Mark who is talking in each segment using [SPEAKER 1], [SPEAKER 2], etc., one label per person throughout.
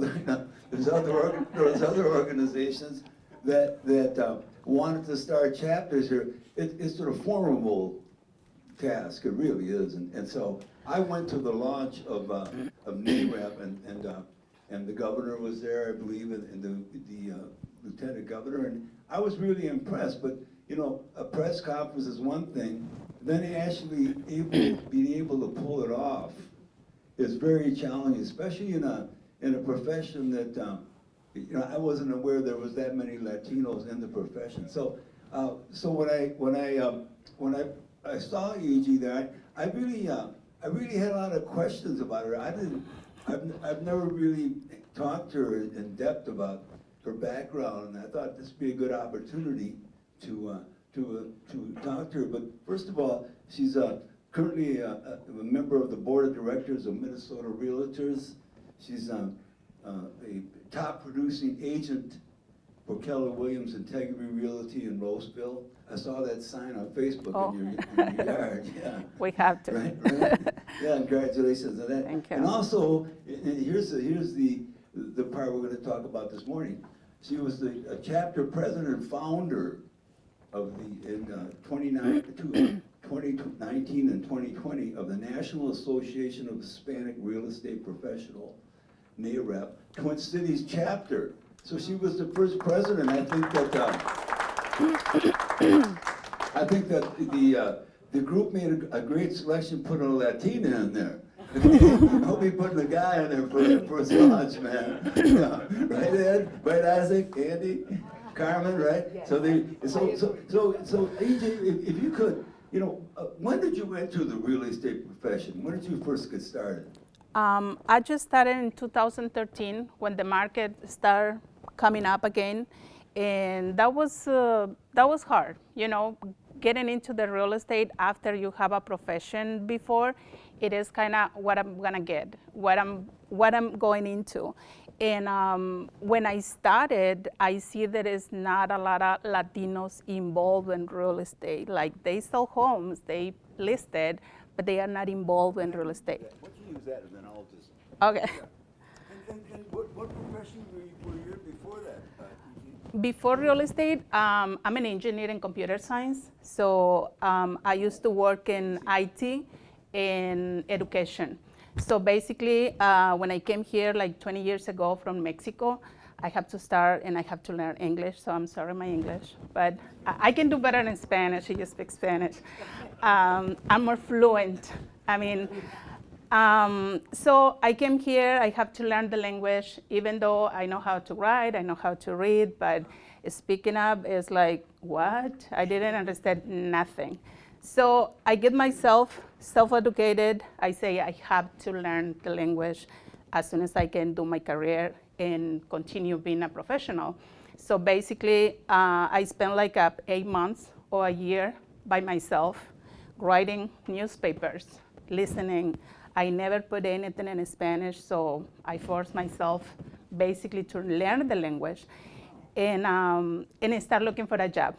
[SPEAKER 1] the, there's other, there's, other, organizations that, that uh, wanted to start chapters here. It, it's a formidable task, it really is. And, and so I went to the launch of, uh, of NAREP and, and, uh, and the governor was there, I believe, and, and the, the uh, lieutenant governor, and I was really impressed, but, you know, a press conference is one thing, then actually able, being able to pull it off is very challenging, especially in a, in a profession that, um, you know, I wasn't aware there was that many Latinos in the profession. So, uh, so when I, when I, um, when I, I saw EG there, I, I really, uh, I really had a lot of questions about her. I didn't, I've, I've never really talked to her in depth about her background, and I thought this would be a good opportunity to, uh, to, uh, to talk to her. But first of all, she's uh, currently a, a, a member of the board of directors of Minnesota Realtors. She's um, uh, a top producing agent for Keller Williams Integrity Realty in Roseville. I saw that sign on Facebook
[SPEAKER 2] Oh.
[SPEAKER 1] in, your, in your yard. Yeah.
[SPEAKER 2] We have to.
[SPEAKER 1] Right, right. Yeah, congratulations on that.
[SPEAKER 2] Thank you.
[SPEAKER 1] And also, and here's the, here's the, the part we're gonna talk about this morning. She was the chapter president and founder of the, in uh, 29 2019 and 2020 of the National Association of Hispanic Real Estate Professional, NAREP, Twin Cities chapter. So she was the first president, I think that, uh, I think that the, uh, the group made a, a great selection, put a Latina in there. I'll be putting a guy in there for, a launch, man. Right, Ed? Right, Isaac? Andy? Carmen, right? So they, so, so, so, so AJ, if, if you could, you know, uh, when did you enter the real estate profession? When did you first get started?
[SPEAKER 2] Um, I just started in 2013 when the market started coming up again, and that was uh, that was hard. You know, getting into the real estate after you have a profession before, it is kind of what I'm gonna get, what I'm what I'm going into. And um, when I started, I see there is not a lot of Latinos involved in real estate. Like they sell homes, they listed, but they are not involved in real estate.
[SPEAKER 1] Why don't you use that and then I'll just.
[SPEAKER 2] Okay.
[SPEAKER 1] And, and, and what, what profession were you, were you before that? uh,
[SPEAKER 2] Before real estate, um, I'm an engineer in computer science. So um, I used to work in IT and education. So basically, uh, when I came here like 20 years ago from Mexico, I have to start and I have to learn English. So I'm sorry, my English, but I, I can do better in Spanish. I just speak Spanish. Um, I'm more fluent. I mean, um, so I came here, I have to learn the language, even though I know how to write, I know how to read, but speaking up is like, what? I didn't understand nothing. So I get myself self-educated. I say I have to learn the language as soon as I can do my career and continue being a professional. So basically, uh, I spent like uh, eight months or a year by myself writing newspapers, listening. I never put anything in Spanish, so I forced myself basically to learn the language and, um, and start looking for a job.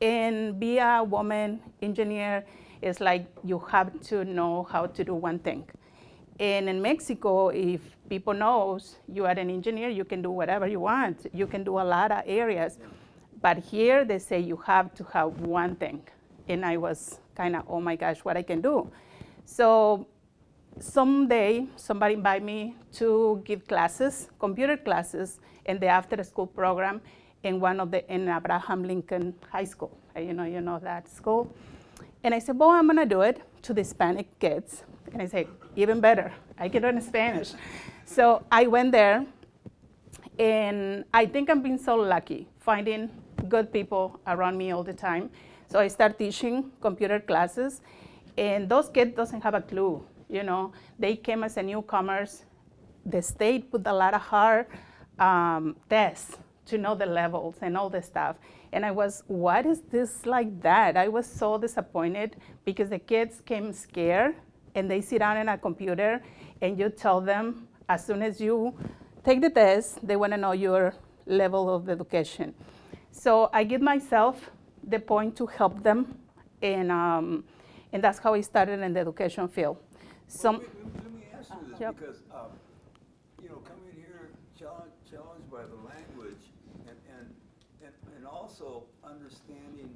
[SPEAKER 2] And be a woman engineer is like you have to know how to do one thing. And in Mexico, if people knows you are an engineer, you can do whatever you want. You can do a lot of areas. But here they say you have to have one thing. And I was kind of, oh my gosh, what I can do. So someday somebody invited me to give classes, computer classes, in the after school program in one of the, in Abraham Lincoln High School. Uh, You know, you know that school. And I said, well, I'm gonna do it to the Hispanic kids. And I said, even better, I can learn Spanish. So I went there, and I think I'm being so lucky finding good people around me all the time. So I start teaching computer classes, and those kids doesn't have a clue. You know, they came as a newcomers. The state put a lot of hard um, tests to know the levels and all the stuff. And I was, what is this like that? I was so disappointed because the kids came scared and they sit down in a computer and you tell them as soon as you take the test, they want to know your level of education. So I give myself the point to help them, and, um, and that's how I started in the education field.
[SPEAKER 1] Well,
[SPEAKER 2] Some,
[SPEAKER 1] wait, let, let me ask you this,
[SPEAKER 2] Yep.
[SPEAKER 1] because, um, you know, coming here challenged, challenged by the language and, and, and, and also understanding,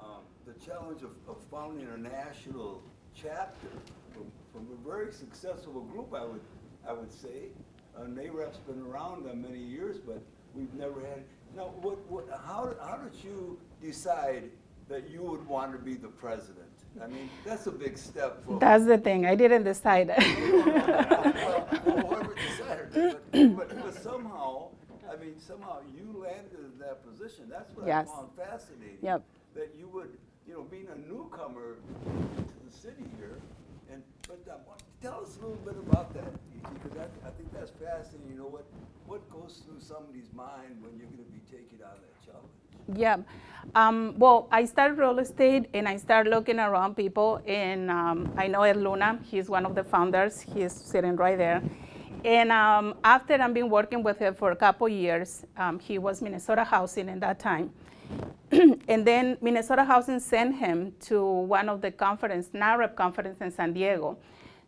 [SPEAKER 1] um, the challenge of, of founding a national chapter from, from a very successful group, I would, I would say. Uh, NAREP's been around uh, many years, but we've never had, now, what, what, how, how did you decide that you would want to be the president? I mean, that's a big step for.
[SPEAKER 2] That's the thing. I didn't decide.
[SPEAKER 1] Well, decided it, but, but, but somehow, I mean, somehow you landed in that position. That's what I found fascinating.
[SPEAKER 2] Yep.
[SPEAKER 1] That you would, you know, being a newcomer to the city here, and, but uh, what- tell us a little bit about that, because I, I think that's fascinating. You know, what, what goes through somebody's mind when you're gonna be taken on that challenge?
[SPEAKER 2] Yeah. Um, well, I started real estate and I started looking around people. And um, I know Ed Luna, he's one of the founders. He's sitting right there. And um, after I've been working with him for a couple years, um, he was Minnesota Housing in that time. and then Minnesota Housing sent him to one of the conference, NAREP conference in San Diego.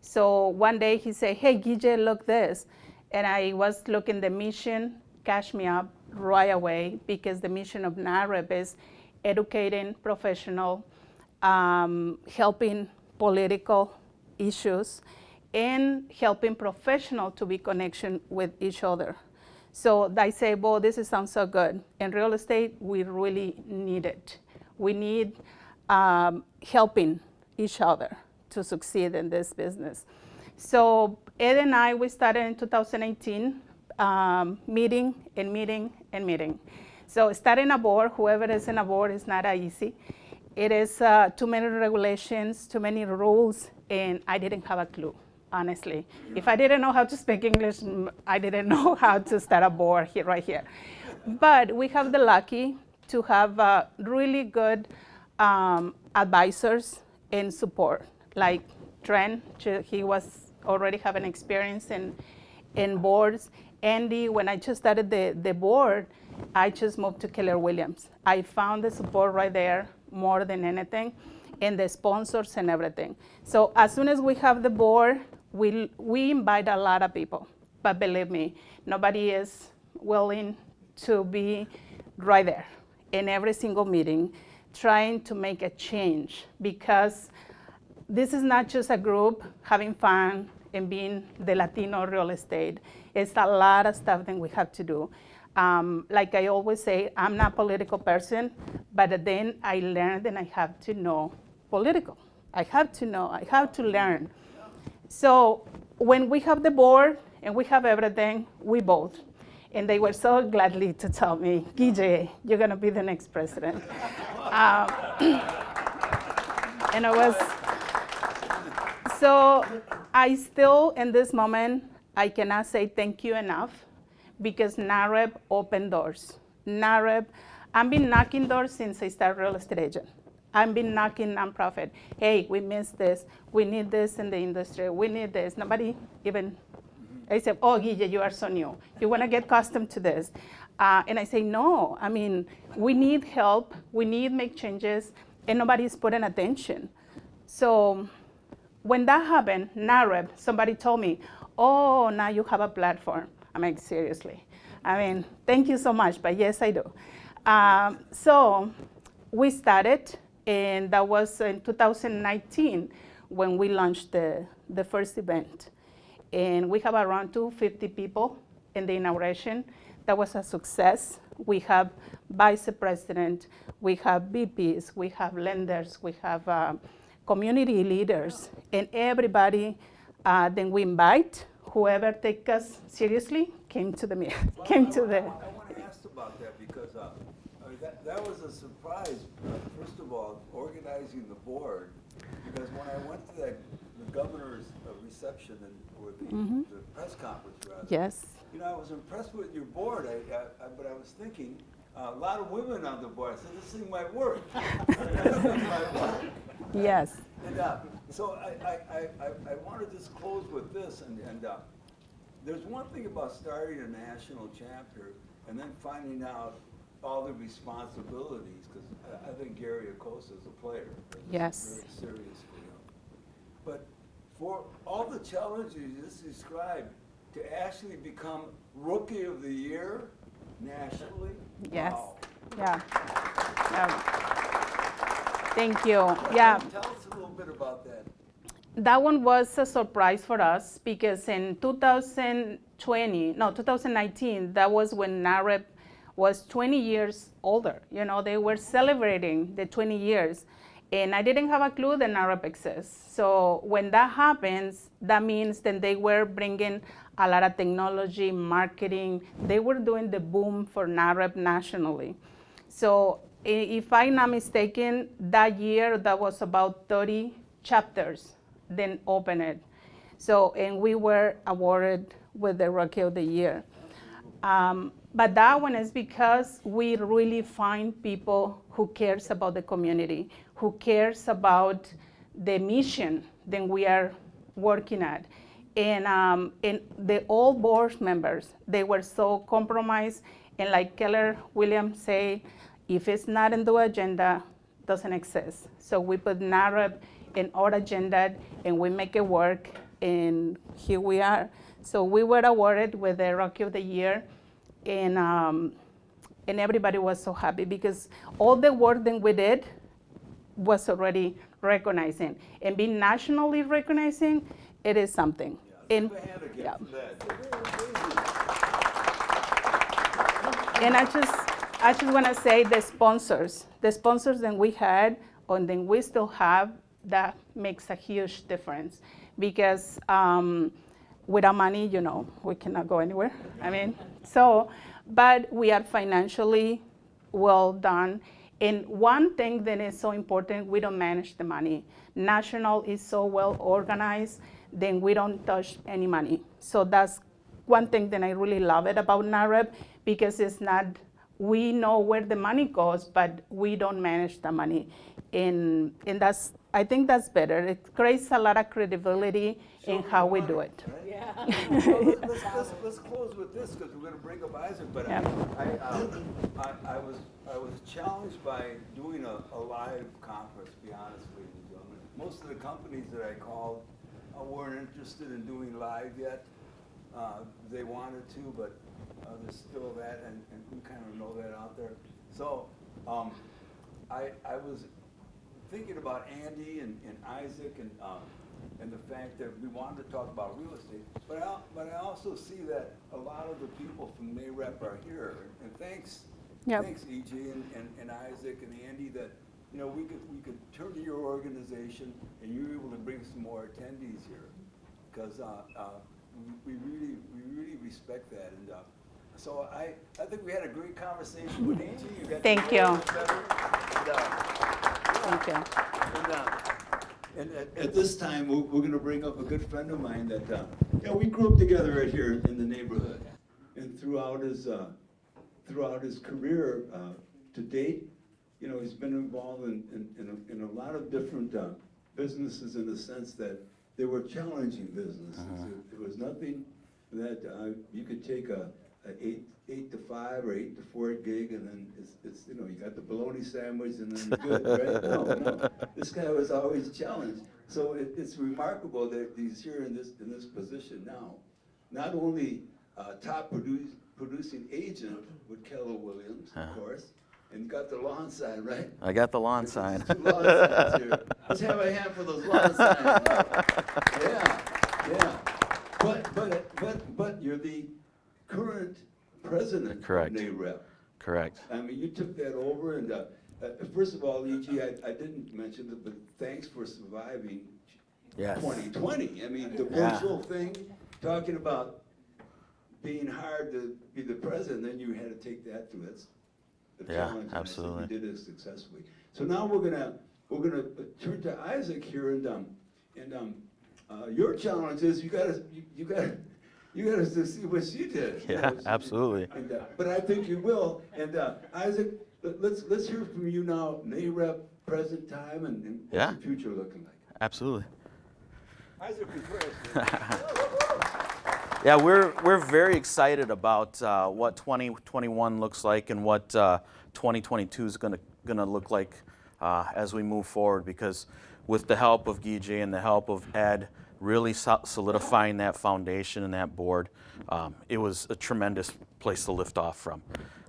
[SPEAKER 2] So one day he said, hey, Guille, look this. And I was looking the mission, Cash me up right away because the mission of NAREP is educating professional, um, helping political issues, and helping professional to be connection with each other. So I say, well, this is, sounds so good. In real estate, we really need it. We need um, helping each other to succeed in this business. So Ed and I, we started in 2018, um, meeting and meeting and meeting. So starting a board, whoever is in a board is not easy. It is uh, too many regulations, too many rules, and I didn't have a clue, honestly. If I didn't know how to speak English, mm, I didn't know how to start a board here, right here. But we have the lucky to have uh, really good um, advisors and support, like Trent, he was already having experience in, in boards. Andy, when I just started the, the board, I just moved to Keller Williams. I found the support right there more than anything, and the sponsors and everything. So as soon as we have the board, we, we invite a lot of people. But believe me, nobody is willing to be right there in every single meeting trying to make a change because this is not just a group having fun and being the Latino real estate. It's a lot of stuff that we have to do. Um, like I always say, I'm not a political person, but then I learned and I have to know political. I have to know, I have to learn. So when we have the board and we have everything, we vote. And they were so gladly to tell me, Guille, you're gonna be the next president. um, and I was, so I still, in this moment, I cannot say thank you enough because NAREP opened doors. NAREP, I've been knocking doors since I started real estate agent. I've been knocking nonprofit. Hey, we missed this. We need this in the industry. We need this. Nobody even, I said, oh, Guille, you are so new. You want to get accustomed to this. Uh, and I say, no, I mean, we need help. We need make changes, and nobody's putting attention. So when that happened, NAREP, somebody told me, oh, now you have a platform. I mean, seriously. I mean, thank you so much, but yes, I do. Um, so we started, and that was in 2019 when we launched the, the first event. And we have around 250 people in the inauguration. That was a success. We have vice president, we have VPs, we have lenders, we have uh, community leaders, and everybody. Uh, then we invite whoever take us seriously came to the meeting, came to the.
[SPEAKER 1] I want to ask about that because, uh, I mean, that, that was a surprise, uh, first of all, organizing the board. Because when I went to that, the governor's uh, reception and, or the,
[SPEAKER 2] Mhm.
[SPEAKER 1] the press conference rather.
[SPEAKER 2] Yes.
[SPEAKER 1] You know, I was impressed with your board, I, I, I- but I was thinking, uh, a lot of women on the board, I said, this thing might work. This thing might work.
[SPEAKER 2] Yes.
[SPEAKER 1] And uh, so I, I, I, I- I want to just close with this, and, and uh, there's one thing about starting a national chapter and then finding out all the responsibilities, because I, I think Gary Acosta is a player.
[SPEAKER 2] Yes.
[SPEAKER 1] Very serious for him. But for all the challenges you just described,
[SPEAKER 3] to actually become Rookie of the Year nationally?
[SPEAKER 2] Yes.
[SPEAKER 3] Wow.
[SPEAKER 2] Yeah. yeah. Thank you. Yeah.
[SPEAKER 3] Tell us a little bit about that.
[SPEAKER 2] That one was a surprise for us because in 2020, no, 2019, that was when NAREP was 20 years older. You know, they were celebrating the 20 years. And I didn't have a clue that NAREP exists. So when that happens, that means then they were bringing a lot of technology, marketing. They were doing the boom for NAREP nationally. So if I'm not mistaken, that year, that was about 30 chapters then open it. So, and we were awarded with the Rookie of the Year. Um, but that one is because we really find people who cares about the community, who cares about the mission that we are working at. And, um, and the all board members, they were so compromised. And like Keller Williams say, if it's not in the agenda, doesn't exist. So we put NAREP in our agenda and we make it work and here we are. So we were awarded with the Rookie of the Year and, um, and everybody was so happy because all the work that we did was already recognizing and being nationally recognizing, it is something. And,
[SPEAKER 3] Give a hand again
[SPEAKER 2] yeah. And I just, I just want to say the sponsors, the sponsors that we had and then we still have, that makes a huge difference because um, without money, you know, we cannot go anywhere. I mean, so, but we are financially well done. And one thing that is so important, we don't manage the money. National is so well organized, then we don't touch any money. So that's one thing that I really love it about NAREP because it's not, we know where the money goes, but we don't manage the money. And, and that's, I think that's better. It creates a lot of credibility in how we do it.
[SPEAKER 3] Yeah. Well, let- let's, let's, let's close with this, because we're gonna bring up Isaac, but I, I, um, I, I was, I was challenged by doing a, a live conference, to be honest with you, gentlemen. Most of the companies that I called uh, weren't interested in doing live yet. Uh, they wanted to, but, uh, there's still that, and, and we kind of know that out there. So, um, I, I was thinking about Andy and, and Isaac and, um, and the fact that we wanted to talk about real estate, but I, but I also see that a lot of the people from NAREP are here, and thanks,
[SPEAKER 2] Yep.
[SPEAKER 3] thanks EG and, and, and Isaac and Andy that, you know, we could, we could turn to your organization and you're able to bring some more attendees here. Cause, uh, uh, we, we really, we really respect that, and, uh, so I, I think we had a great conversation with EG. You
[SPEAKER 2] Thank you.
[SPEAKER 3] A and,
[SPEAKER 2] Thank you.
[SPEAKER 3] and, uh, and, and-
[SPEAKER 1] At this time, we're, we're gonna bring up a good friend of mine that, uh, yeah, we grew up together right here in the neighborhood. And throughout his, uh, throughout his career, uh, to date, you know, he's been involved in, in, in a, in a lot of different, uh, businesses in the sense that they were challenging businesses. It- It was nothing that, uh, you could take a, a eight, eight to five or eight to four gig and then it's, it's, you know, you got the bologna sandwich and then good, right? No, no, this guy was always challenged. So it, it's remarkable that he's here in this, in this position now. Not only, uh, top produce, producing agent with Keller Williams, of course, and got the lawn sign, right?
[SPEAKER 4] I got the lawn sign.
[SPEAKER 1] Two lawn signs here. Let's have a hand for those lawn signs. Yeah, yeah. But, but, but, but you're the current president of
[SPEAKER 4] Correct.
[SPEAKER 1] NAREP.
[SPEAKER 4] Correct.
[SPEAKER 1] I mean, you took that over and, uh, uh, first of all, E.G., I, I didn't mention it, but thanks for surviving
[SPEAKER 4] Yes.
[SPEAKER 1] 2020. I mean, the
[SPEAKER 4] Yeah.
[SPEAKER 1] virtual thing, talking about being hired to be the president, then you had to take that through. That's the
[SPEAKER 4] Yeah,
[SPEAKER 1] challenge. and
[SPEAKER 4] absolutely.
[SPEAKER 1] You did it successfully. So now we're gonna, we're gonna uh, turn to Isaac here and, um, and, um, uh, your challenge is you gotta, you- you gotta, you gotta see what she did. you
[SPEAKER 4] Yeah,
[SPEAKER 1] know, she-
[SPEAKER 4] absolutely.
[SPEAKER 1] and, uh, But I think you will, and, uh, Isaac, let- let's, let's hear from you now, NAREP, present time, and, and
[SPEAKER 4] Yeah.
[SPEAKER 1] what's the future looking like?
[SPEAKER 4] Absolutely.
[SPEAKER 3] Isaac Contreras.
[SPEAKER 4] Yeah, we're, we're very excited about uh, what 2021 looks like and what uh, 2022 is going to going to look like uh, as we move forward because with the help of Guy and the help of Ed, really solidifying that foundation and that board. Um, it was a tremendous place to lift off from.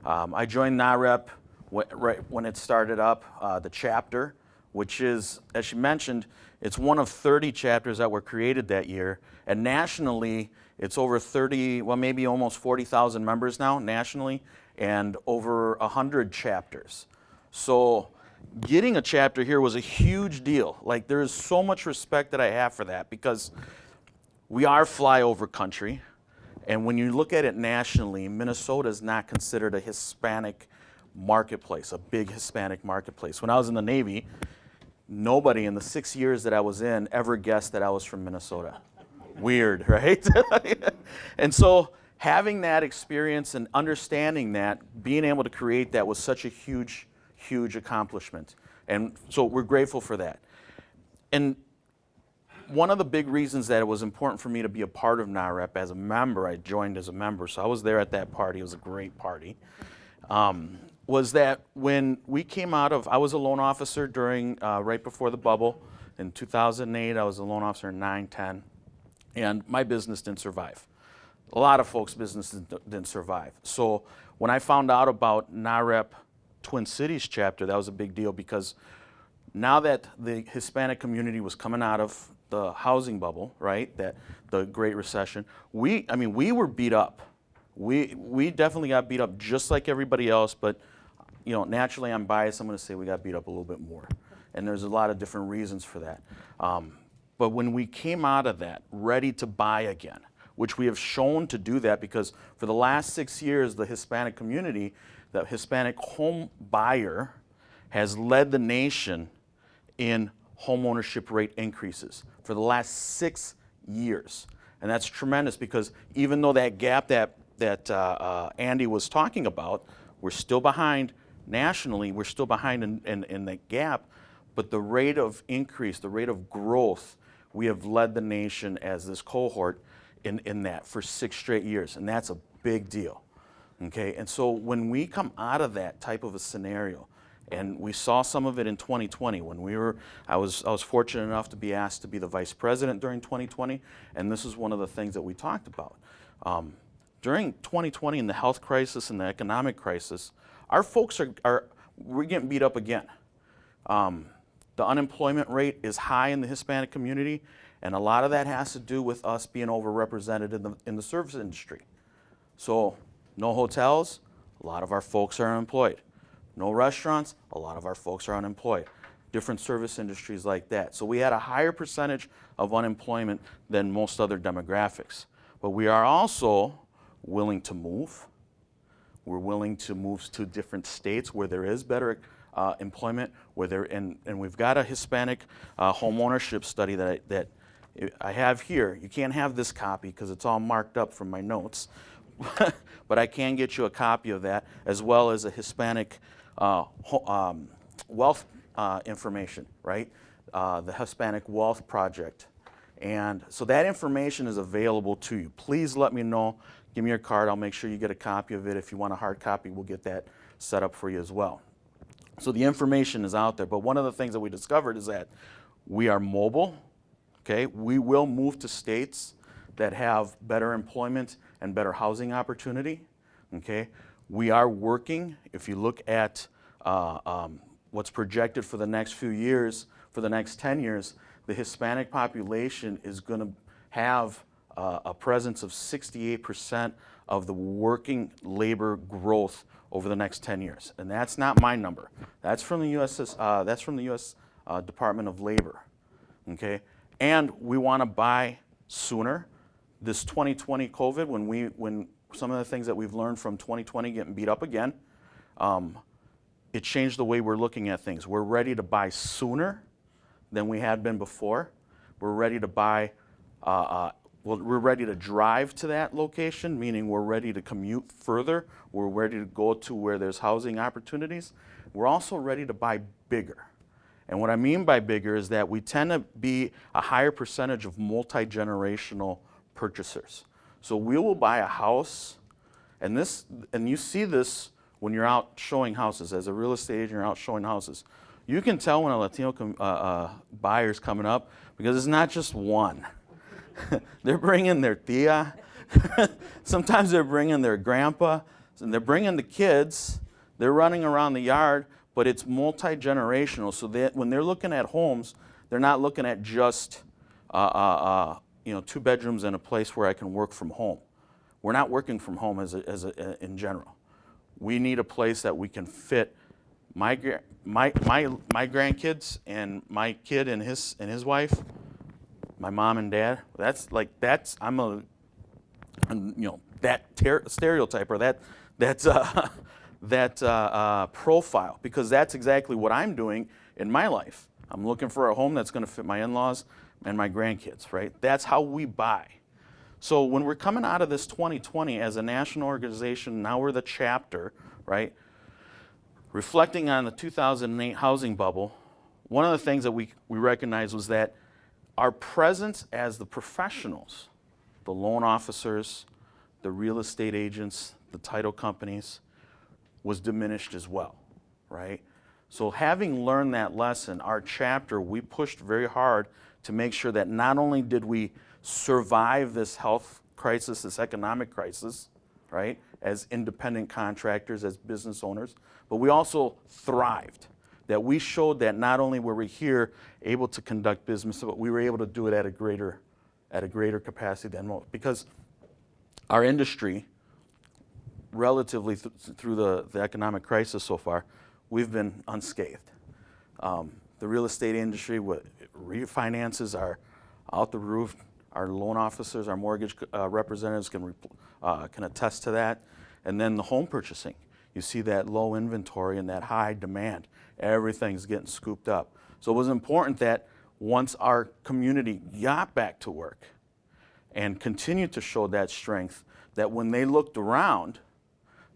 [SPEAKER 4] Um, I joined NAREP wh- right when it started up, uh, the chapter, which is, as she mentioned, it's one of 30 chapters that were created that year. And nationally, it's over 30, well, maybe almost 40,000 members now nationally, and over 100 chapters. So getting a chapter here was a huge deal. Like, there's so much respect that I have for that because we are flyover country. And when you look at it nationally, Minnesota is not considered a Hispanic marketplace, a big Hispanic marketplace. When I was in the Navy, nobody in the six years that I was in ever guessed that I was from Minnesota. Weird, right? and so having that experience and understanding that, being able to create that was such a huge, huge accomplishment. And so we're grateful for that. And one of the big reasons that it was important for me to be a part of NAREP as a member, I joined as a member, so I was there at that party. It was a great party. Um, was that when we came out of, I was a loan officer during, uh, right before the bubble. In 2008, I was a loan officer in 9, 10, and my business didn't survive. A lot of folks' businesses didn't survive. So when I found out about NAREP Twin Cities chapter, that was a big deal because now that the Hispanic community was coming out of the housing bubble, right, that the Great Recession, we, I mean, we were beat up. We, we definitely got beat up just like everybody else, but, you know, naturally I'm biased. I'm going to say we got beat up a little bit more. And there's a lot of different reasons for that. Um, but when we came out of that ready to buy again, which we have shown to do that because for the last six years, the Hispanic community, the Hispanic home buyer, has led the nation in home ownership rate increases for the last six years. And that's tremendous because even though that gap that, that uh, uh, Andy was talking about, we're still behind nationally, we're still behind in, in, in that gap, but the rate of increase, the rate of growth, we have led the nation as this cohort in, in that for six straight years, and that's a big deal. Okay, and so when we come out of that type of a scenario, and we saw some of it in 2020 when we were, I was, I was fortunate enough to be asked to be the vice president during 2020, and this is one of the things that we talked about. Um, during 2020 and the health crisis and the economic crisis, our folks are, are we're getting beat up again. Um, the unemployment rate is high in the Hispanic community, and a lot of that has to do with us being overrepresented in the, in the service industry. So, no hotels, a lot of our folks are unemployed. No restaurants, a lot of our folks are unemployed. Different service industries like that. So, we had a higher percentage of unemployment than most other demographics. But we are also willing to move. We're willing to move to different states where there is better uh, employment, where there, and, and we've got a Hispanic uh, home ownership study that I, that I have here. You can't have this copy because it's all marked up from my notes, but I can get you a copy of that as well as a Hispanic uh, um, wealth uh, information, right? Uh, the Hispanic Wealth Project. And so that information is available to you. Please let me know. Give me your card. I'll make sure you get a copy of it. If you want a hard copy, we'll get that set up for you as well. So the information is out there. But one of the things that we discovered is that we are mobile. Okay, we will move to states that have better employment and better housing opportunity. Okay, we are working. If you look at uh, um, what's projected for the next few years, for the next 10 years, the Hispanic population is going to have uh, a presence of 68% of the working labor growth over the next 10 years. And that's not my number. That's from the U.S. Uh, that's from the U.S. Uh, Department of Labor. Okay, and we want to buy sooner. This 2020 COVID, when we when some of the things that we've learned from 2020 getting beat up again, um, it changed the way we're looking at things. We're ready to buy sooner than we had been before. We're ready to buy, uh, uh, well, we're ready to drive to that location, meaning we're ready to commute further. We're ready to go to where there's housing opportunities. We're also ready to buy bigger. And what I mean by bigger is that we tend to be a higher percentage of multi generational purchasers. So we will buy a house, and this, and you see this when you're out showing houses as a real estate agent. You're out showing houses. You can tell when a Latino uh, uh, buyer is coming up because it's not just one. they're bringing their tia. Sometimes they're bringing their grandpa. And they're bringing the kids. They're running around the yard, but it's multi generational. So when they're looking at homes, they're not looking at just uh, uh, uh, you know two bedrooms and a place where I can work from home. We're not working from home as a, as a, in general. We need a place that we can fit my my my my grandkids and my kid and his and his wife, my mom and dad. That's like that's I'm a and, you know that ter- stereotype or that that uh, that uh, uh, profile because that's exactly what I'm doing in my life. I'm looking for a home that's going to fit my in-laws and my grandkids. Right? That's how we buy. So when we're coming out of this 2020 as a national organization, now we're the chapter, right? Reflecting on the 2008 housing bubble, one of the things that we, we recognized was that our presence as the professionals, the loan officers, the real estate agents, the title companies, was diminished as well, right? So having learned that lesson, our chapter, we pushed very hard to make sure that not only did we survive this health crisis, this economic crisis, right, as independent contractors, as business owners, but we also thrived. That we showed that not only were we here able to conduct business, but we were able to do it at a greater, at a greater capacity than most. Because our industry, relatively th- through the, the economic crisis so far, we've been unscathed. Um, the real estate industry, refinances are out the roof. Our loan officers, our mortgage uh, representatives can, uh, can attest to that. And then the home purchasing. You see that low inventory and that high demand. Everything's getting scooped up. So it was important that once our community got back to work and continued to show that strength, that when they looked around,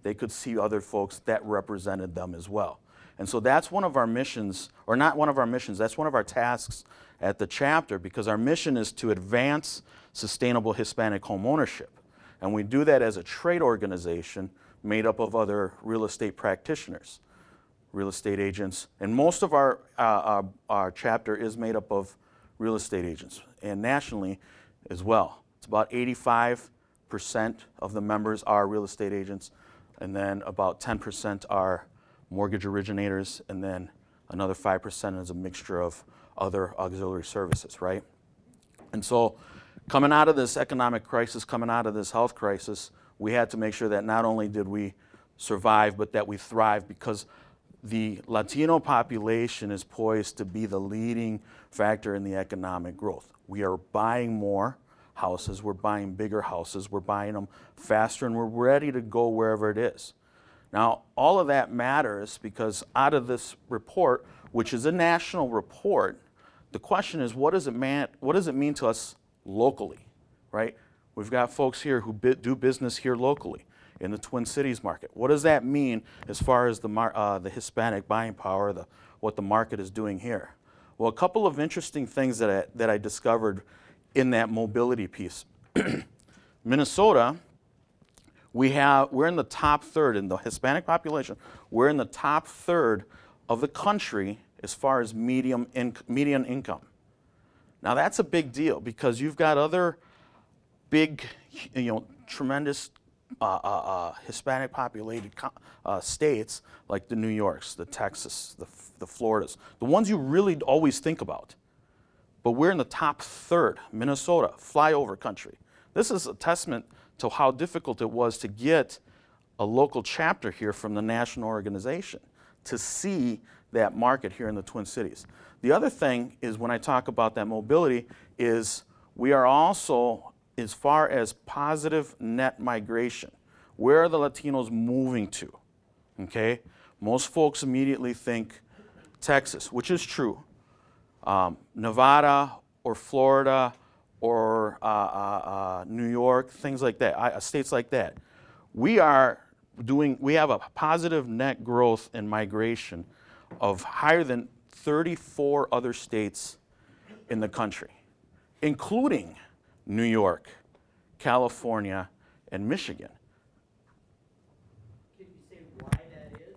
[SPEAKER 4] they could see other folks that represented them as well. And so that's one of our missions, or not one of our missions, that's one of our tasks at the chapter because our mission is to advance sustainable Hispanic home ownership. And we do that as a trade organization made up of other real estate practitioners, real estate agents. And most of our, uh, our, our chapter is made up of real estate agents and nationally as well. It's about 85% of the members are real estate agents, and then about 10% are mortgage originators, and then another 5% is a mixture of other auxiliary services, right? And so, coming out of this economic crisis, coming out of this health crisis, we had to make sure that not only did we survive, but that we thrive because the Latino population is poised to be the leading factor in the economic growth. We are buying more houses, we're buying bigger houses, we're buying them faster, and we're ready to go wherever it is. Now, all of that matters because out of this report, which is a national report, the question is what does it, man, what does it mean to us locally, right? We've got folks here who do business here locally in the Twin Cities market. What does that mean as far as the, uh, the Hispanic buying power, the, what the market is doing here? Well, a couple of interesting things that I, that I discovered in that mobility piece. Minnesota, we have, we're in the top third in the Hispanic population. We're in the top third of the country as far as medium in, median income. Now that's a big deal because you've got other big, you know, tremendous uh, uh, uh, Hispanic populated uh, states like the New Yorks, the Texas, the, the Floridas, the ones you really always think about. But we're in the top third, Minnesota, flyover country. This is a testament to how difficult it was to get a local chapter here from the national organization to see that market here in the Twin Cities. The other thing is when I talk about that mobility is we are also as far as positive net migration. Where are the Latinos moving to? Okay? Most folks immediately think Texas, which is true. Um, Nevada or Florida or uh, uh, uh, New York, things like that, I, states like that. We are doing, we have a positive net growth in migration of higher than 34 other states in the country, including New York, California, and Michigan.
[SPEAKER 5] Can you say why that is?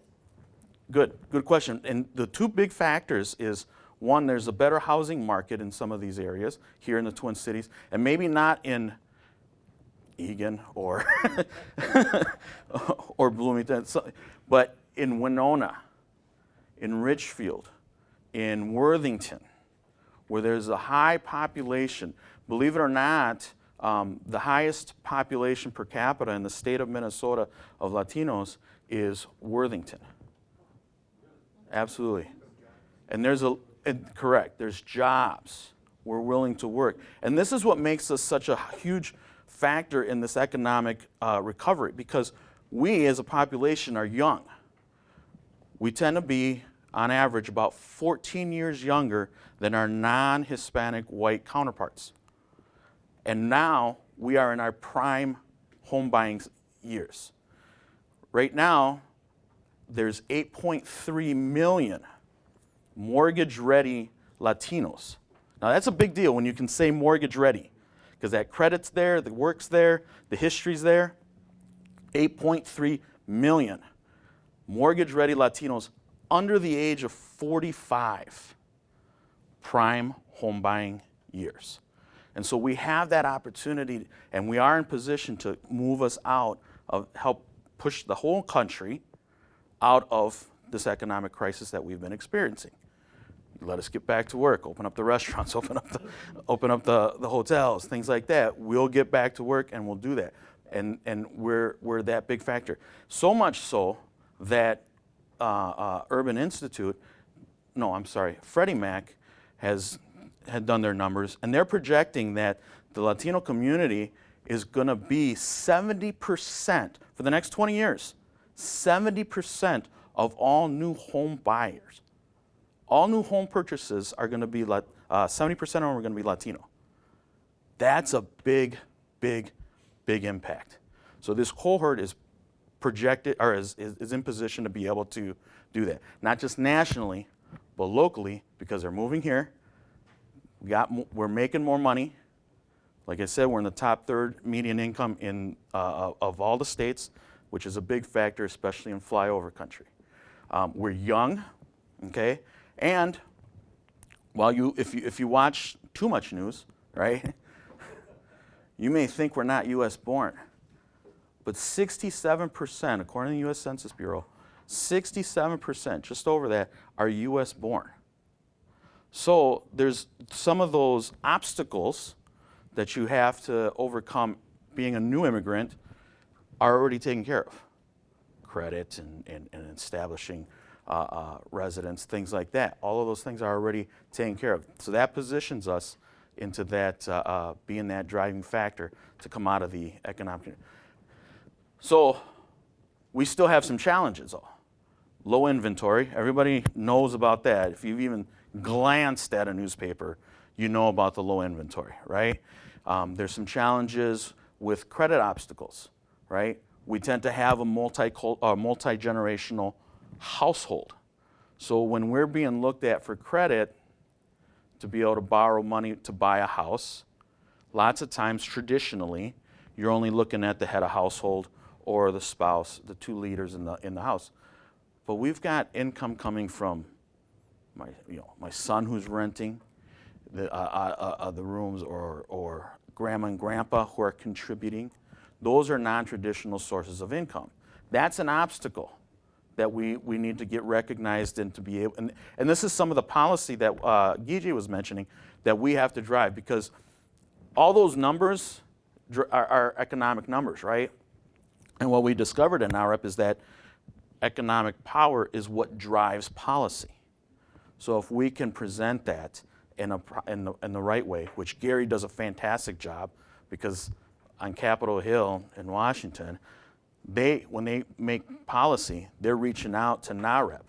[SPEAKER 4] Good, good question. And the two big factors is one, there's a better housing market in some of these areas here in the Twin Cities, and maybe not in Eagan or or Bloomington, but in Winona, in Richfield, in Worthington, where there's a high population. Believe it or not, um, the highest population per capita in the state of Minnesota of Latinos is Worthington. Absolutely. And there's a, correct, there's jobs. We're willing to work. And this is what makes us such a huge factor in this economic uh, recovery because we as a population are young. We tend to be, on average, about 14 years younger than our non Hispanic white counterparts. And now we are in our prime home buying years. Right now, there's 8.3 million mortgage ready Latinos. Now, that's a big deal when you can say mortgage ready because that credit's there, the work's there, the history's there. 8.3 million mortgage ready Latinos under the age of 45 prime home buying years. And so we have that opportunity and we are in position to move us out of help push the whole country out of this economic crisis that we've been experiencing. Let us get back to work, open up the restaurants, open up the, open up the, the hotels, things like that. We'll get back to work and we'll do that. And, and we're, we're that big factor. So much so that uh, uh, Urban Institute, no, I'm sorry, Freddie Mac has had done their numbers, and they're projecting that the Latino community is going to be 70% for the next 20 years. 70% of all new home buyers, all new home purchases are going to be, uh, 70% of them are going to be Latino. That's a big, big, big impact. So this cohort is projected or is, is, is in position to be able to do that. Not just nationally, but locally because they're moving here. we got, we're making more money. Like I said, we're in the top third median income in, uh, of all the states, which is a big factor, especially in flyover country. Um, we're young, okay? And while you, if you, if you watch too much news, right, you may think we're not US born. But 67%, according to the US Census Bureau, 67%, just over that, are US born. So there's some of those obstacles that you have to overcome being a new immigrant are already taken care of. Credit and, and, and establishing uh, uh, residence, things like that. All of those things are already taken care of. So that positions us into that, uh, uh, being that driving factor to come out of the economic. So we still have some challenges though. Low inventory, everybody knows about that. If you've even glanced at a newspaper, you know about the low inventory, right? Um, there's some challenges with credit obstacles, right? We tend to have a multi uh, multi generational household. So when we're being looked at for credit to be able to borrow money to buy a house, lots of times traditionally you're only looking at the head of household or the spouse, the two leaders in the in the house. But we've got income coming from my you know my son who's renting the uh, uh, uh, the rooms or or grandma and grandpa who are contributing. Those are non-traditional sources of income. That's an obstacle that we, we need to get recognized and to be able, and, and this is some of the policy that uh, Gigi was mentioning that we have to drive because all those numbers are, are economic numbers, right? And what we discovered in NAREP is that economic power is what drives policy. So if we can present that in, a, in, the, in the right way, which Gary does a fantastic job because on Capitol Hill in Washington, they, when they make policy, they're reaching out to NAREP.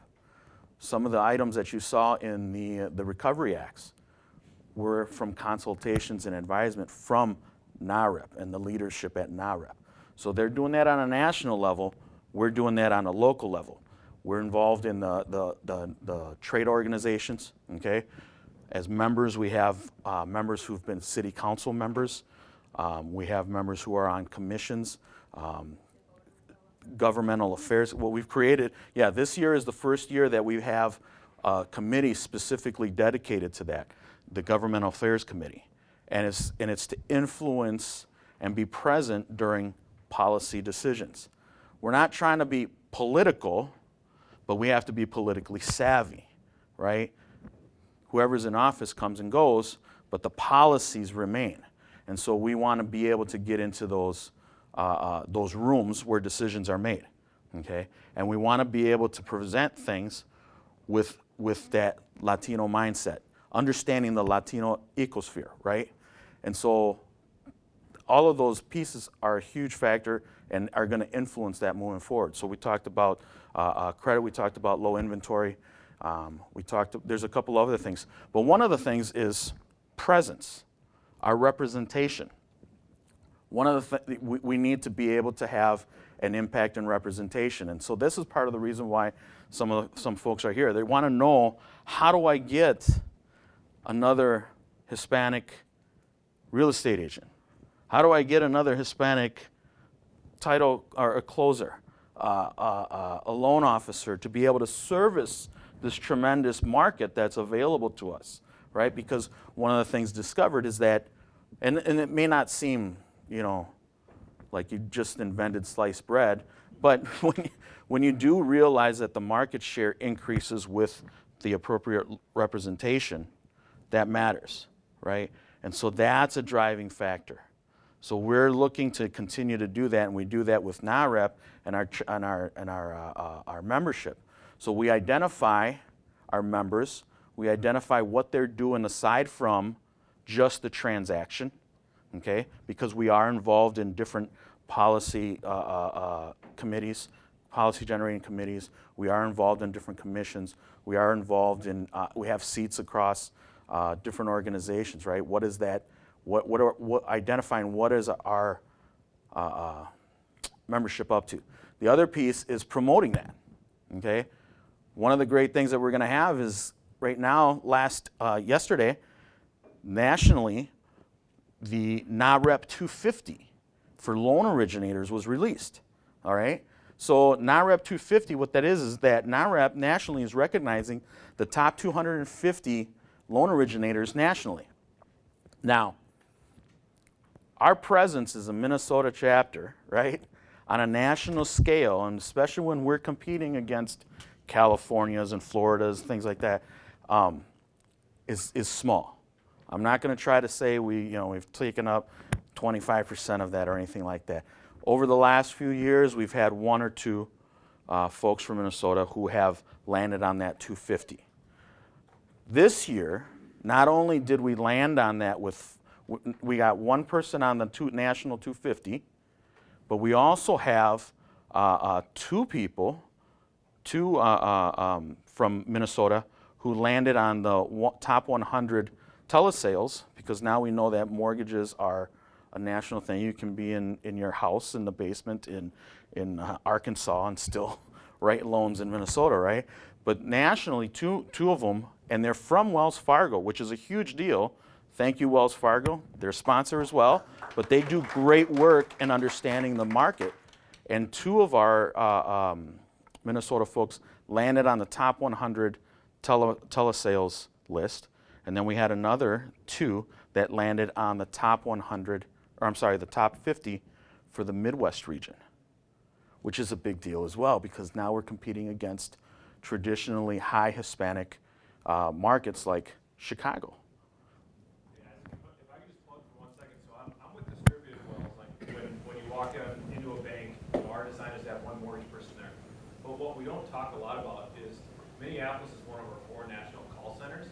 [SPEAKER 4] Some of the items that you saw in the, uh, the Recovery Acts were from consultations and advisement from NAREP and the leadership at NAREP. So they're doing that on a national level. We're doing that on a local level. We're involved in the, the, the, the trade organizations, okay? As members, we have uh, members who've been city council members. Um, we have members who are on commissions, um, governmental affairs. What we've created, yeah, this year is the first year that we have a committee specifically dedicated to that, the Governmental Affairs Committee. And it's, and it's to influence and be present during policy decisions. We're not trying to be political, but we have to be politically savvy, right? Whoever's in office comes and goes, but the policies remain. And so we want to be able to get into those, uh, uh, those rooms where decisions are made, okay? And we want to be able to present things with, with that Latino mindset, understanding the Latino ecosphere, right? And so all of those pieces are a huge factor and are going to influence that moving forward. So we talked about uh, uh, credit, we talked about low inventory, um, we talked, there's a couple other things. But one of the things is presence, our representation. One of the th- we, we need to be able to have an impact and representation. And so this is part of the reason why some of the, some folks are here. They want to know how do I get another Hispanic real estate agent? How do I get another Hispanic title or a closer, uh, uh, uh, a loan officer to be able to service this tremendous market that's available to us, right? Because one of the things discovered is that, and, and it may not seem, you know, like you just invented sliced bread, but when you, when you do realize that the market share increases with the appropriate representation, that matters, right? And so that's a driving factor. So we're looking to continue to do that, and we do that with NAHREP and our, and our, and our, uh, uh, our membership. So we identify our members, we identify what they're doing aside from just the transaction, okay? Because we are involved in different policy uh, uh, uh, committees, policy generating committees. We are involved in different commissions. We are involved in, uh, we have seats across uh, different organizations, right? What is that? What, what are, what, identifying what is our uh, membership up to. The other piece is promoting that, okay? One of the great things that we're going to have is right now, last, yesterday, nationally, the NAHREP 250 for loan originators was released. All right? So NAHREP 250, what that is, is that NAHREP nationally is recognizing the top 250 loan originators nationally. Now, our presence as a Minnesota chapter, right, on a national scale, and especially when we're competing against Californias and Floridas, things like that, um, is, is small. I'm not going to try to say we, you know, we've taken up 25% of that or anything like that. Over the last few years, we've had one or two uh, folks from Minnesota who have landed on that 250. This year, not only did we land on that with, we got one person on the two, national 250, but we also have uh, uh, two people, two uh, uh, um, from Minnesota who landed on the top 100 telesales because now we know that mortgages are a national thing. You can be in, in your house in the basement in, in uh, Arkansas and still write loans in Minnesota, right? But nationally, two, two of them, and they're from Wells Fargo, which is a huge deal. Thank you, Wells Fargo. They're a sponsor as well, but they do great work in understanding the market. And two of our uh, um, Minnesota folks landed on the top 100 tele, telesales list. And then we had another two that landed on the top 100, or I'm sorry, the top 50 for the Midwest region, which is a big deal as well because now we're competing against traditionally high Hispanic uh, markets like Chicago.
[SPEAKER 5] Walk into a bank, have one mortgage person there. But what we don't talk a lot about is Minneapolis is one of our four national call centers.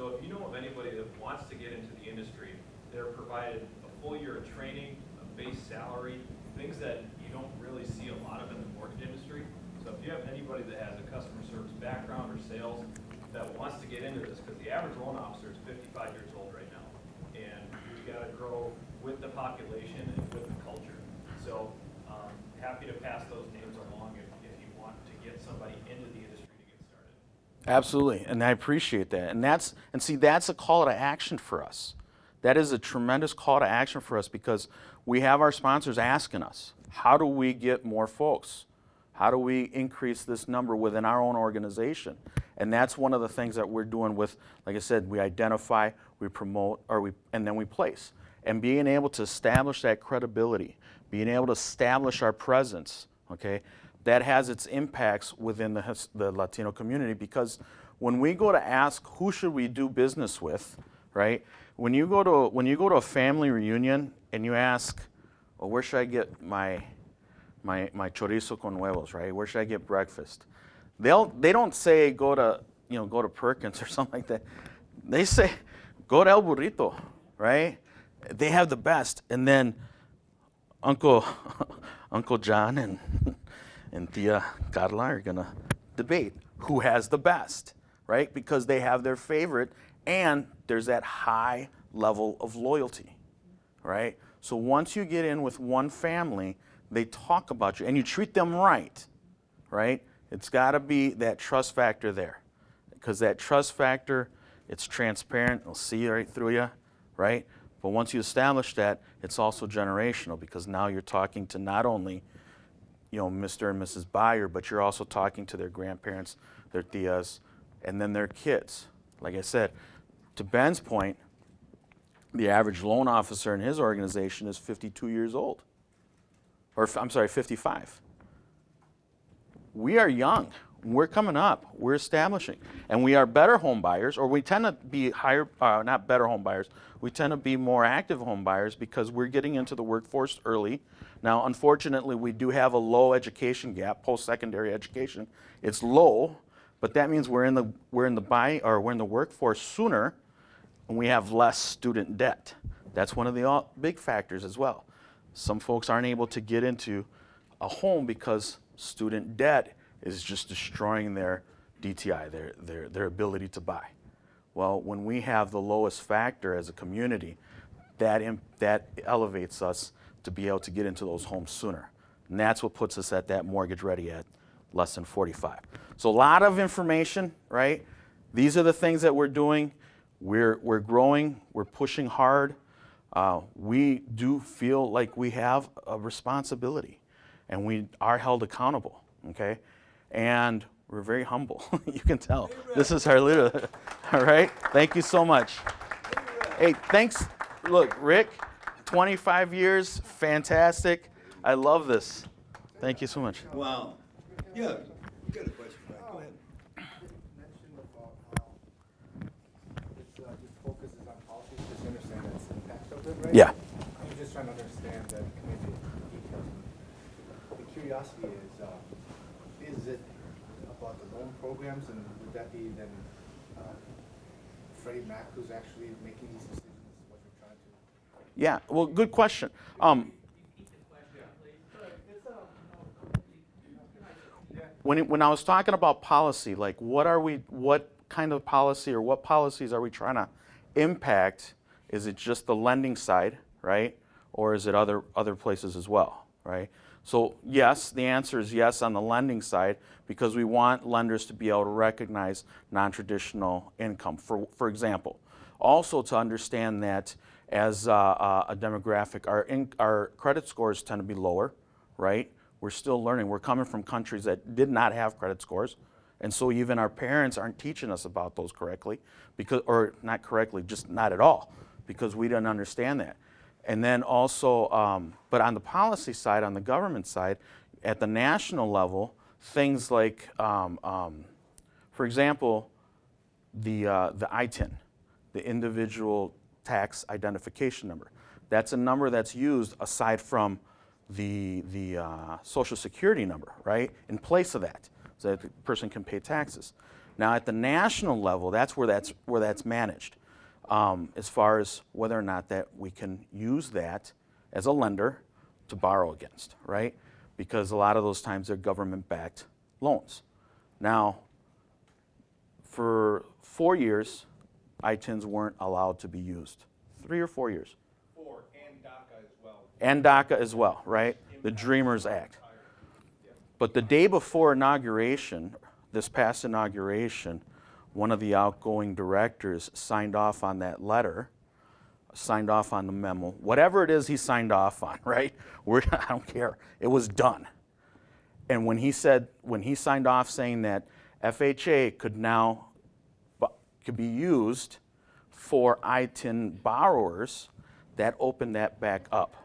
[SPEAKER 5] So if you know of anybody that wants to get into the industry, they're provided a full year of training, a base salary, things that you don't really see a lot of in the mortgage industry. So if you have anybody that has a customer service background or sales that wants to get into this, because the average loan officer is fifty-five years old right now. And we gotta grow with the population and with the culture. So, um, happy to pass those names along if, if you want to get somebody into the industry to get started.
[SPEAKER 4] Absolutely, and I appreciate that. And that's and see that's a call to action for us. That is a tremendous call to action for us because we have our sponsors asking us, how do we get more folks? How do we increase this number within our own organization? And that's one of the things that we're doing with, like I said, we identify, we promote, or we, and then we place. And being able to establish that credibility, being able to establish our presence, okay, that has its impacts within the, the Latino community because when we go to ask who should we do business with, right? When you go to when you go to a family reunion and you ask, well, where should I get my my my chorizo con huevos, right? Where should I get breakfast? They'll they don't say go to you know go to Perkins or something like that. They say go to El Burrito, right? They have the best, and then Uncle Uncle John and and Tia Carla are gonna debate who has the best, right? Because they have their favorite, and there's that high level of loyalty, right? So once you get in with one family, they talk about you, and you treat them right, right? It's got to be that trust factor there, because that trust factor, it's transparent. They'll see right through you, right? But once you establish that, it's also generational because now you're talking to not only you know, Mr. and Mrs. Byer, but you're also talking to their grandparents, their tias, and then their kids. Like I said, to Ben's point, the average loan officer in his organization is 52 years old. Or, I'm sorry, 55. We are young. We're coming up. We're establishing. And we are better home buyers, or we tend to be higher, uh, not better home buyers, we tend to be more active home buyers because we're getting into the workforce early. Now, unfortunately, we do have a low education gap, post-secondary education. It's low, but that means we're in the, we're in the buy, or we're in the workforce sooner, and we have less student debt. That's one of the uh, big factors as well. Some folks aren't able to get into a home because student debt is just destroying their DTI, their, their, their ability to buy. Well, when we have the lowest factor as a community, that, that elevates us to be able to get into those homes sooner. And that's what puts us at that mortgage ready at less than 45. So a lot of information, right? These are the things that we're doing. We're, we're growing, we're pushing hard. Uh, we do feel like we have a responsibility and we are held accountable, okay? And we're very humble. you can tell. This is our leader. All right? Thank you so much. Hey, thanks. Look, Rick, 25 years, fantastic. I love this. Thank you so much.
[SPEAKER 1] Wow. Yeah, you got a question, Frank, go ahead.
[SPEAKER 6] mentioned about how this, uh, this focuses on policies, just understand its impact of it, right?
[SPEAKER 4] Yeah.
[SPEAKER 6] I'm just trying to understand the community details. The curiosity is, uh, is it about the loan programs, and would that be then, uh, Freddie Mac who's actually making these decisions, what you're trying to?
[SPEAKER 4] Yeah, well, good question. Um, when, it, when I was talking about policy, like what are we, what kind of policy or what policies are we trying to impact? Is it just the lending side, right? Or is it other, other places as well, right? So yes, the answer is yes on the lending side because we want lenders to be able to recognize non-traditional income. For, for example, also to understand that as uh, uh, a demographic, our, in, our credit scores tend to be lower, right? We're still learning. We're coming from countries that did not have credit scores. And so even our parents aren't teaching us about those correctly, because, or not correctly, just not at all, because we didn't understand that. And then also, um, but on the policy side, on the government side, at the national level, things like, um, um, for example, the, uh, the ITIN, the individual tax identification number. That's a number that's used aside from the, the uh, social security number, right? In place of that, so that the person can pay taxes. Now at the national level, that's where that's, where that's managed. Um, as far as whether or not that we can use that as a lender to borrow against, right? Because a lot of those times they're government-backed loans. Now, for four years, ITINs weren't allowed to be used. Three or four years.
[SPEAKER 5] Four, and DACA as well.
[SPEAKER 4] And DACA as well, right? The Dreamers Act. But the day before inauguration, this past inauguration, one of the outgoing directors signed off on that letter, signed off on the memo, whatever it is he signed off on, right? We're, I don't care. It was done. And when he said, when he signed off saying that FHA could now, could be used for ITIN borrowers that opened that back up.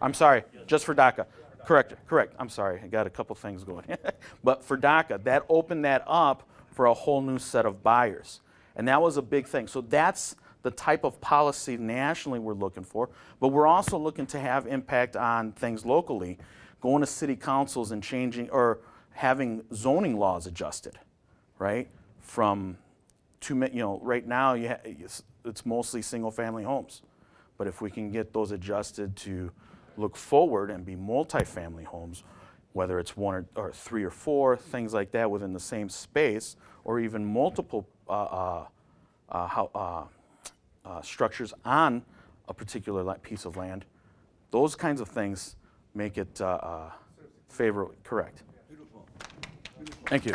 [SPEAKER 4] I'm sorry, just for DACA. Correct, correct, I'm sorry, I got a couple things going. But for DACA, that opened that up for a whole new set of buyers. And that was a big thing. So that's the type of policy nationally we're looking for. But we're also looking to have impact on things locally, going to city councils and changing, or having zoning laws adjusted, right? From two, you know, right now, you it's, mostly single-family homes. But if we can get those adjusted to look forward and be multifamily homes, whether it's one or, or three or four, things like that within the same space, or even multiple uh, uh, uh, how, uh, uh, structures on a particular piece of land, those kinds of things make it uh, uh, favorable. Correct.
[SPEAKER 3] Beautiful.
[SPEAKER 4] Thank you.